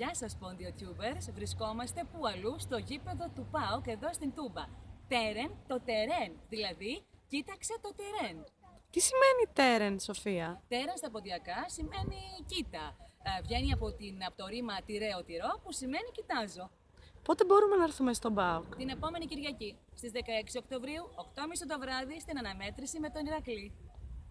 Γεια σας Tubers, βρισκόμαστε που αλλού στο γήπεδο του ΠΑΟΚ εδώ στην Τούμπα. Τέρεν το τερέν, δηλαδή κοίταξε το τερέν. Τι σημαίνει τέρεν, Σοφία; Τέρεν στα ποντιακά σημαίνει κοίτα. Ε, βγαίνει από, την, από το ρήμα τυρέο τυρό που σημαίνει κοιτάζω. Πότε μπορούμε να έρθουμε στον ΠΑΟΚ; Την επόμενη Κυριακή, στις 16 Οκτωβρίου, 8.30 το βράδυ, στην αναμέτρηση με τον Ηρακλή.